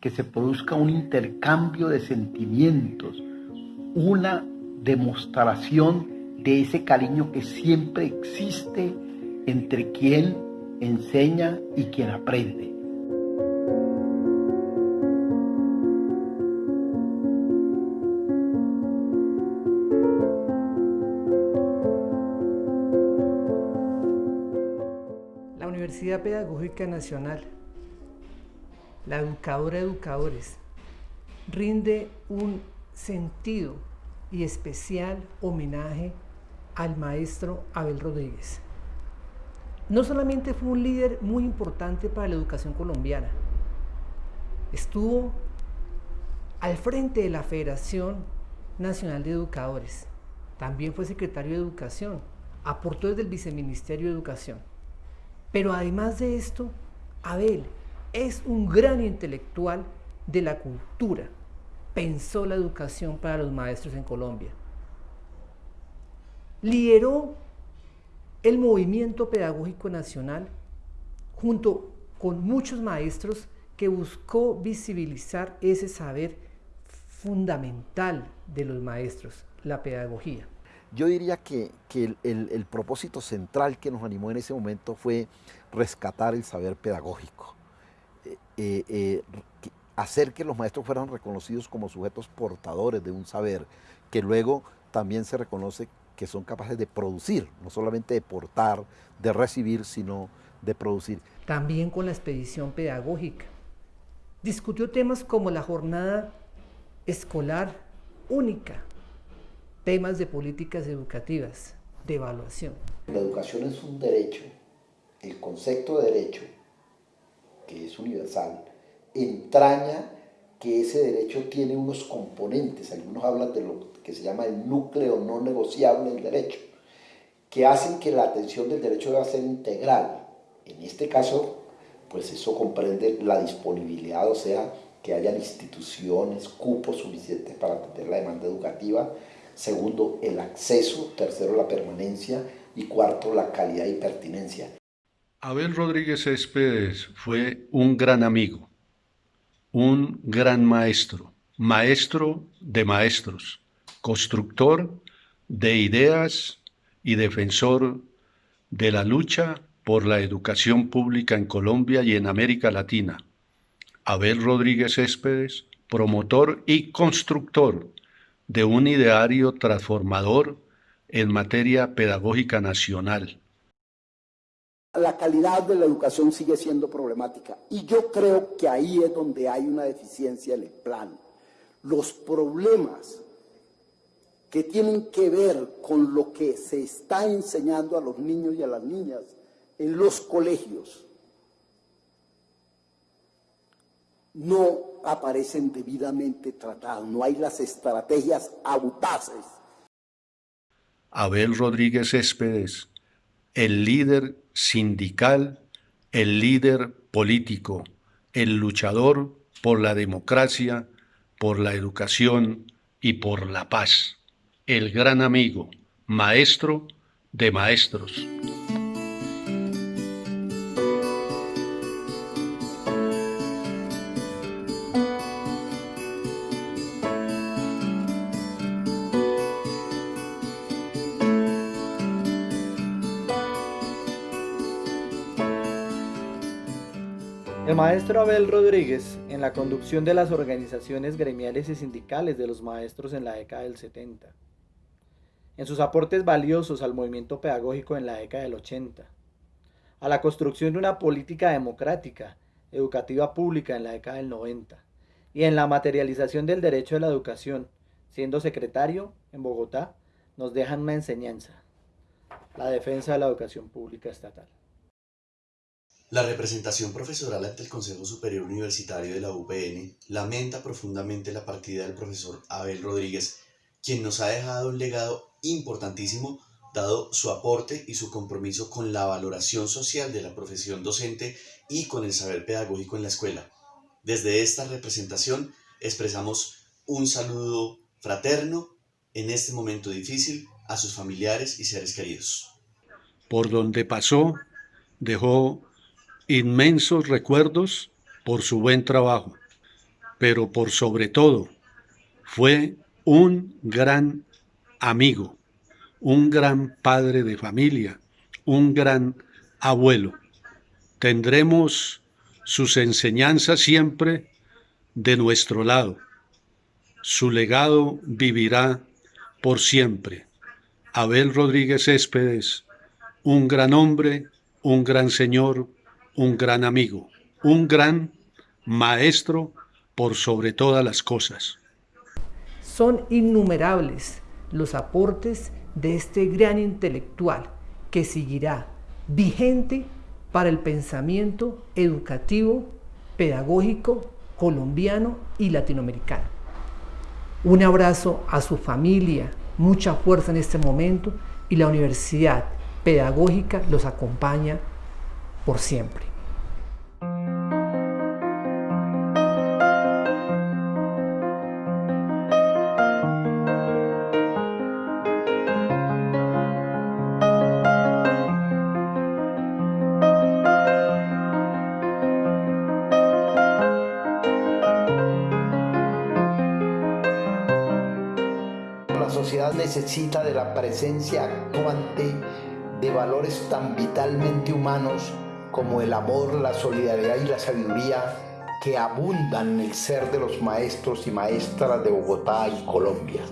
que se produzca un intercambio de sentimientos, una demostración de ese cariño que siempre existe entre quien enseña y quien aprende. La Universidad Pedagógica Nacional, la educadora educadores, rinde un sentido y especial homenaje al maestro Abel Rodríguez. No solamente fue un líder muy importante para la educación colombiana, estuvo al frente de la Federación Nacional de Educadores, también fue secretario de Educación, aportó desde el Viceministerio de Educación. Pero además de esto, Abel es un gran intelectual de la cultura, pensó la educación para los maestros en Colombia. Lideró el movimiento pedagógico nacional junto con muchos maestros que buscó visibilizar ese saber fundamental de los maestros, la pedagogía. Yo diría que, el, propósito central que nos animó en ese momento fue rescatar el saber pedagógico, eh, eh, hacer que los maestros fueran reconocidos como sujetos portadores de un saber, que luego también se reconoce que son capaces de producir, no solamente de portar, de recibir, sino de producir. También con la expedición pedagógica. Discutió temas como la jornada escolar única, temas de políticas educativas, de evaluación. La educación es un derecho, el concepto de derecho, que es universal, entraña que ese derecho tiene unos componentes, algunos hablan de lo que se llama el núcleo no negociable del derecho, que hacen que la atención del derecho deba ser integral. En este caso, pues eso comprende la disponibilidad, o sea, que hayan instituciones, cupos suficientes para atender la demanda educativa. Segundo, el acceso. Tercero, la permanencia. Y cuarto, la calidad y pertinencia. Abel Rodríguez Céspedes fue un gran amigo un gran maestro, maestro de maestros, constructor de ideas y defensor de la lucha por la educación pública en Colombia y en América Latina. Abel Rodríguez Céspedes, promotor y constructor de un ideario transformador en materia pedagógica nacional la calidad de la educación sigue siendo problemática. Y yo creo que ahí es donde hay una deficiencia en el plan. Los problemas que tienen que ver con lo que se está enseñando a los niños y a las niñas en los colegios no aparecen debidamente tratados, no hay las estrategias audaces. Abel Rodríguez Céspedes, el líder sindical, el líder político, el luchador por la democracia, por la educación y por la paz, el gran amigo, maestro de maestros. El maestro Abel Rodríguez, en la conducción de las organizaciones gremiales y sindicales de los maestros en la década del 70, en sus aportes valiosos al movimiento pedagógico en la década del 80, a la construcción de una política democrática, educativa pública en la década del 90, y en la materialización del derecho a la educación, siendo secretario en Bogotá, nos dejan una enseñanza, la defensa de la educación pública estatal. La representación profesoral ante el Consejo Superior Universitario de la UPN lamenta profundamente la partida del profesor Abel Rodríguez, quien nos ha dejado un legado importantísimo dado su aporte y su compromiso con la valoración social de la profesión docente y con el saber pedagógico en la escuela. Desde esta representación expresamos un saludo fraterno en este momento difícil a sus familiares y seres queridos. Por donde pasó, dejó inmensos recuerdos por su buen trabajo, pero por sobre todo fue un gran amigo, un gran padre de familia, un gran abuelo. Tendremos sus enseñanzas siempre de nuestro lado. Su legado vivirá por siempre. Abel Rodríguez Céspedes, un gran hombre, un gran señor, un gran amigo, un gran maestro por sobre todas las cosas. Son innumerables los aportes de este gran intelectual que seguirá vigente para el pensamiento educativo, pedagógico, colombiano y latinoamericano. Un abrazo a su familia, mucha fuerza en este momento y la Universidad Pedagógica los acompaña por siempre. La sociedad necesita de la presencia actuante de valores tan vitalmente humanos como el amor, la solidaridad y la sabiduría que abundan en el ser de los maestros y maestras de Bogotá y Colombia.